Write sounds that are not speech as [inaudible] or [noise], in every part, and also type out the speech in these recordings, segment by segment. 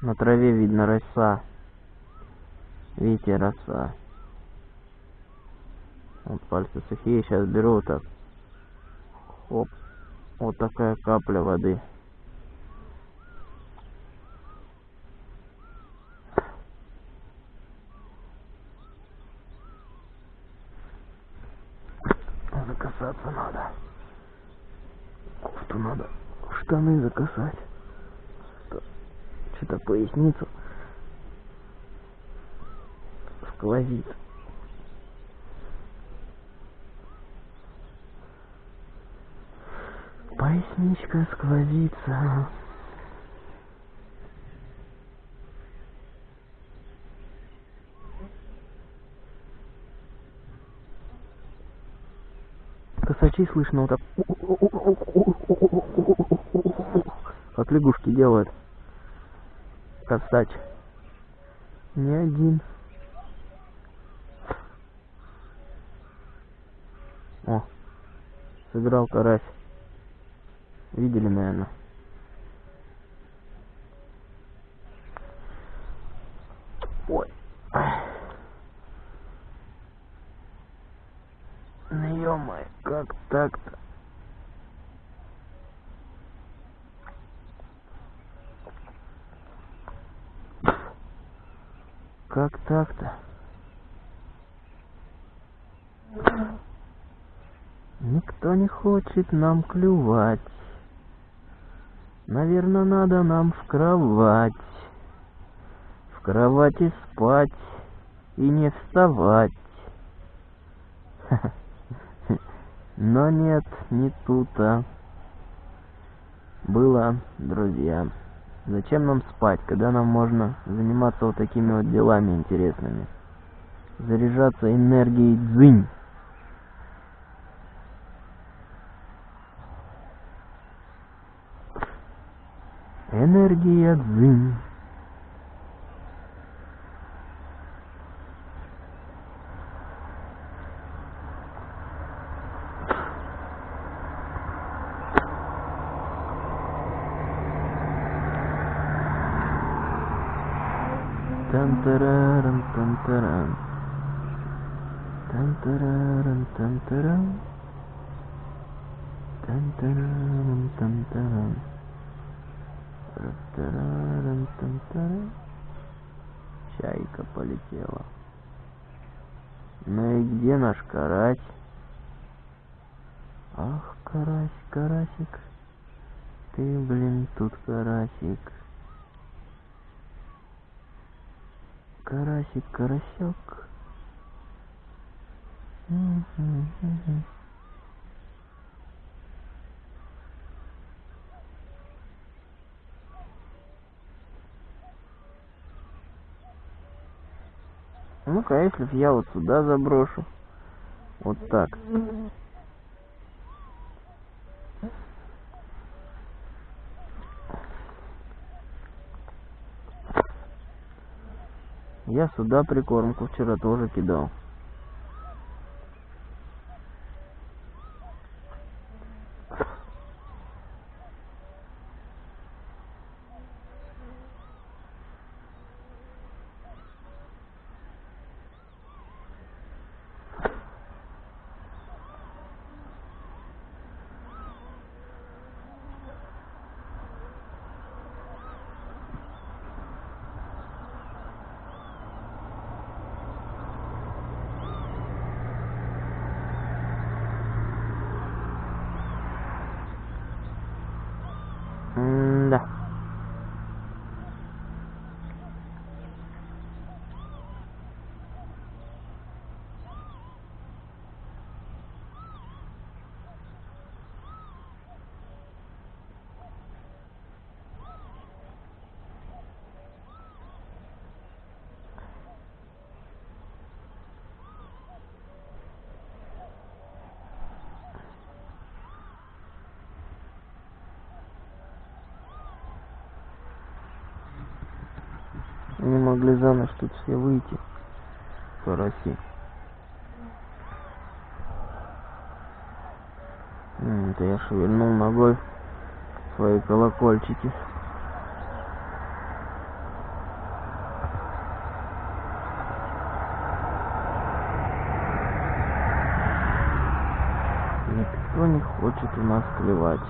На траве видно роса. Видите, роса. Вот пальцы сухие, сейчас беру вот так. Хоп. Вот такая капля воды. Закасаться надо. Кофту надо штаны закасать. Что-то поясницу сквозит. Поясничка сквозится. Косачи слышно вот так. Как лягушки делают. Косач. Не один. О, сыграл карась. Видели, наверное. Ой. Ну ё как так-то? Как так-то? Никто не хочет нам клювать. Наверное, надо нам в кровать. В кровати спать и не вставать. [laughs] Но нет, не тут-то. Было, друзья. Зачем нам спать, когда нам можно заниматься вот такими вот делами интересными? Заряжаться энергией дзынь. Энергия дзынь. Тан-тараран, тан-таран. Тан-тараран, тан-таран. Тан-тараран, тан-таран. Чайка полетела. Ну и где наш карась? Ах, карась, карасик, ты, блин, тут карасик. Карасик, карасек. Ну-ка, а если я вот сюда заброшу? Вот так. Я сюда прикормку вчера тоже кидал. не могли замуж тут все выйти. По России. это я шевельнул ногой свои колокольчики. Никто не хочет у нас клевать.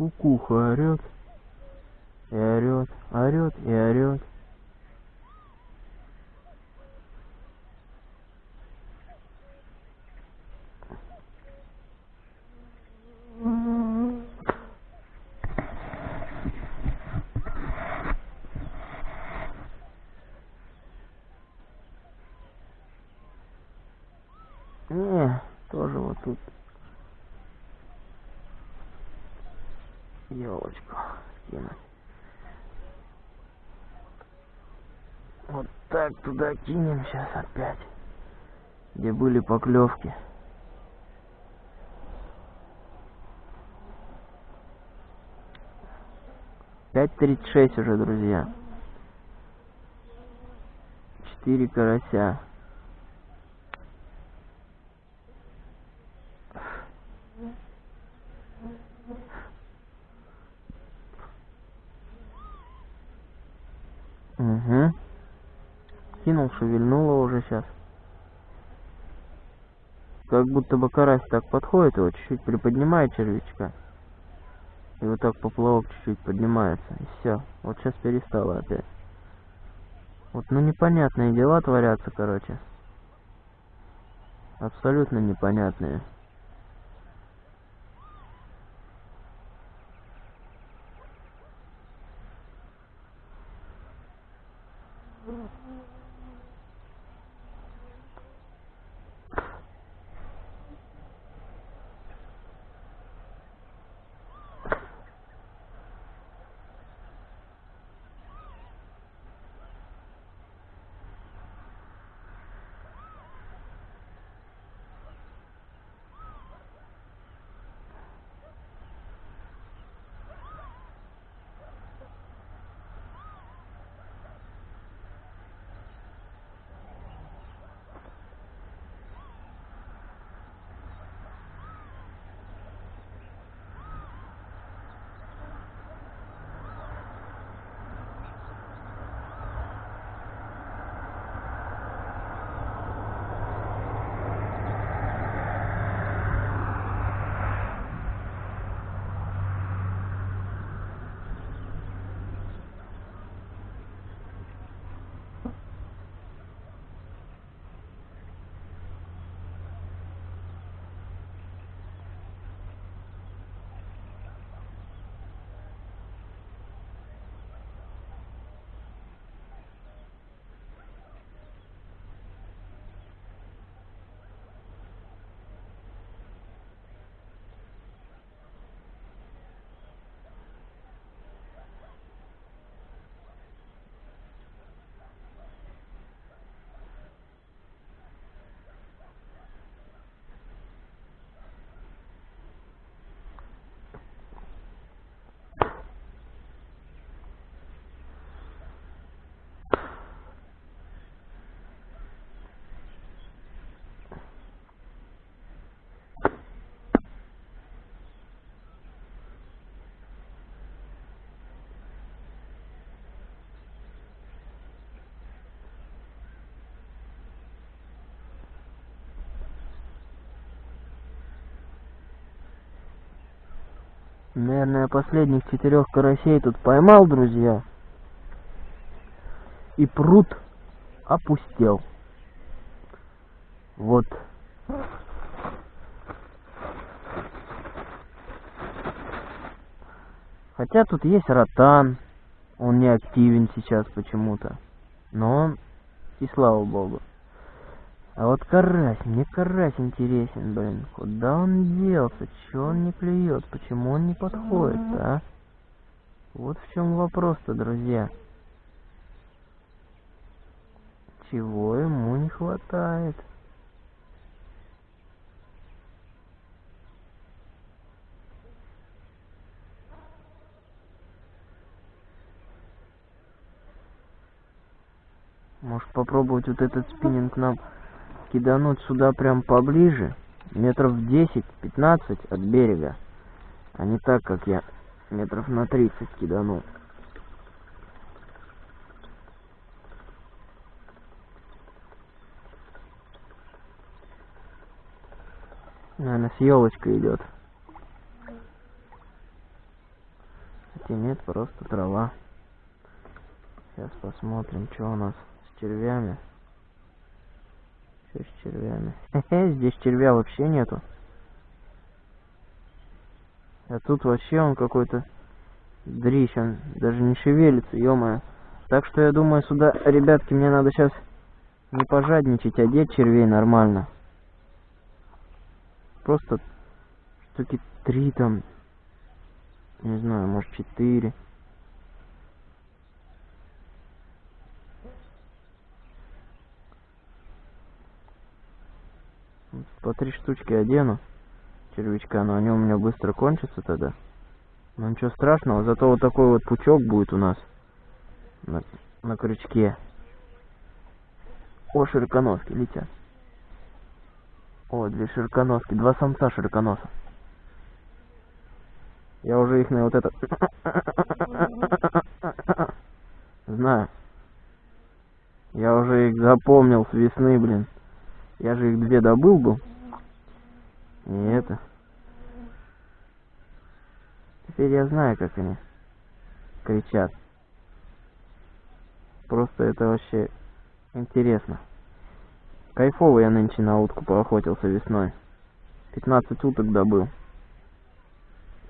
Кукуха орет. И орет, орет и орет. Не, тоже вот тут елочку кинуть. Вот так туда кинем сейчас опять. Где были поклевки. Пять тридцать шесть уже, друзья. Четыре карася. Угу. Кинул, шевельнуло уже сейчас. Как будто бы карась так подходит, его чуть-чуть приподнимает червячка. И вот так поплавок чуть-чуть поднимается. И все. Вот сейчас перестало опять. Вот, ну непонятные дела творятся, короче. Абсолютно непонятные. Наверное, последних четырех карасей тут поймал, друзья. И пруд опустел. Вот. Хотя тут есть ротан. Он не активен сейчас почему-то. Но он, и слава богу. А вот карась, мне карась интересен, блин. Куда он делся? Чего он не клюет? Почему он не подходит, а? Вот в чем вопрос-то, друзья. Чего ему не хватает? Может попробовать вот этот спиннинг нам кидануть сюда прям поближе, метров 10-15 от берега, а не так, как я метров на 30 киданул. Наверное, с елочкой идет. Хотя нет, просто трава. Сейчас посмотрим, что у нас с червями. Что с червями? Здесь червя вообще нету. А тут вообще он какой-то дрищ, он даже не шевелится, ё Так что я думаю, сюда, ребятки, мне надо сейчас не пожадничать, а одеть червей нормально. Просто штуки три там, не знаю, может четыре. По три штучки одену червячка, но они у меня быстро кончатся тогда. Но ничего страшного, зато вот такой вот пучок будет у нас на, на крючке. О, широконоски летят. О, две широконоски, два самца широконоса. Я уже их на вот это... [coughs] Знаю. Я уже их запомнил с весны, блин. Я же их две добыл был. И это... Теперь я знаю, как они кричат. Просто это вообще интересно. Кайфово я нынче на утку поохотился весной. 15 уток добыл.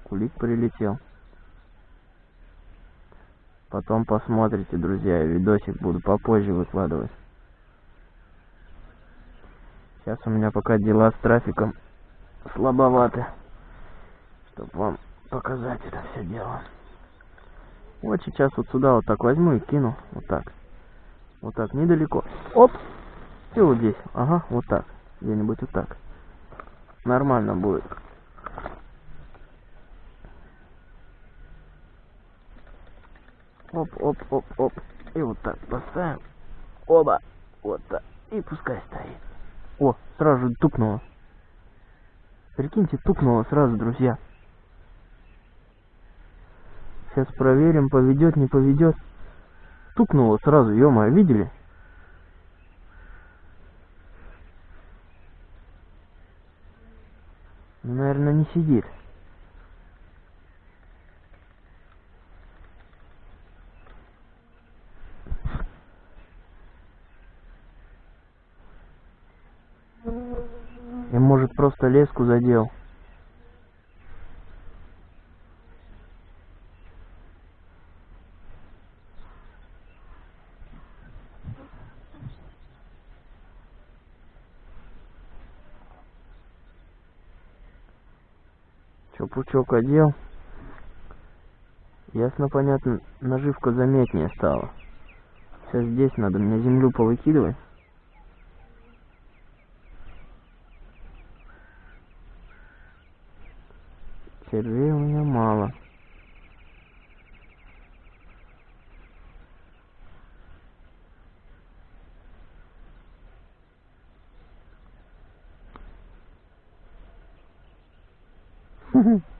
Кулик прилетел. Потом посмотрите, друзья, видосик буду попозже выкладывать. Сейчас у меня пока дела с трафиком слабоваты, чтобы вам показать это все дело. Вот сейчас вот сюда вот так возьму и кину, вот так. Вот так, недалеко. Оп! И вот здесь, ага, вот так. Где-нибудь вот так. Нормально будет. Оп, оп, оп, оп. И вот так поставим. Оба. Вот так. И пускай стоит. О, сразу же тупнуло. Прикиньте, тупнуло сразу, друзья. Сейчас проверим, поведет, не поведет. Тупнуло сразу, ё видели? Наверное, не сидит. Я, леску задел. Что, пучок одел? Ясно, понятно, наживка заметнее стала. Сейчас здесь надо мне землю повыкидывать. Червей у меня мало. Mm-hmm. [laughs]